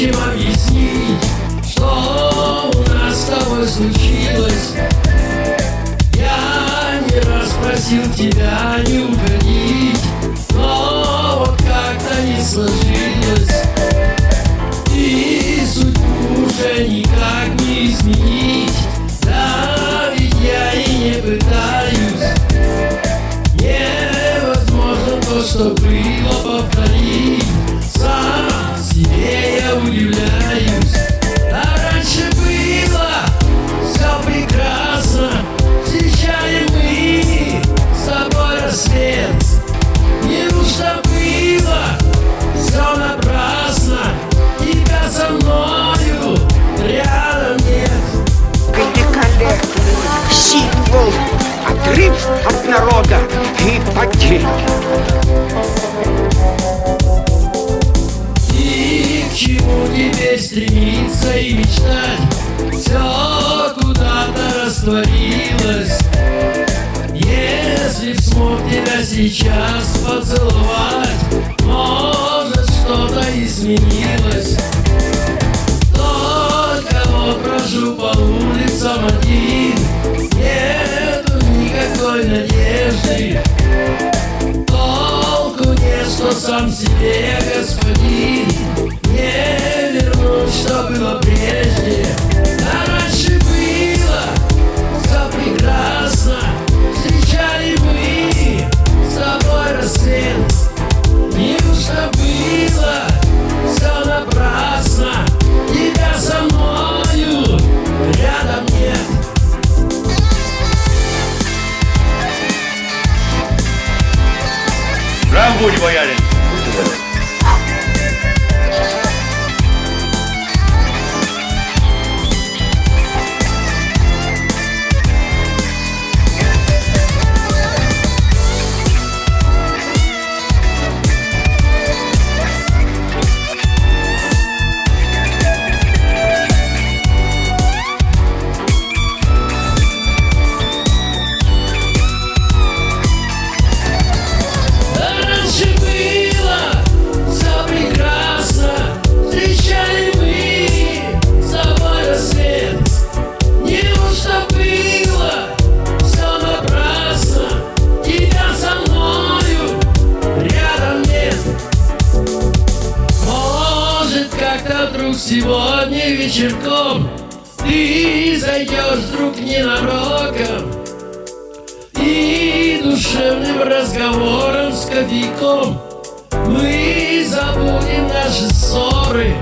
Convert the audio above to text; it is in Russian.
Чем объяснить, что у нас с тобой случилось? Я не раз просил тебя не уходить, но вот как-то не сложилось. И судьбу уже никак не изменить, да ведь я и не пытаюсь. Невозможно то, что было. Удивляюсь А раньше было все прекрасно. Встречали мы с тобой рассвет. Было все напрасно. Тебя со мною рядом нет. Великолепный символ, отрыв от народа и потерь. Сейчас поцеловать. Может что-то изменилось. Только вот брожу по улицам один. Нету никакой надежды. Толку нет, что сам себе Would you wear it? Сегодня вечерком. Ты зайдешь вдруг ненароком и душевным разговором с кофейком Мы забудем наши ссоры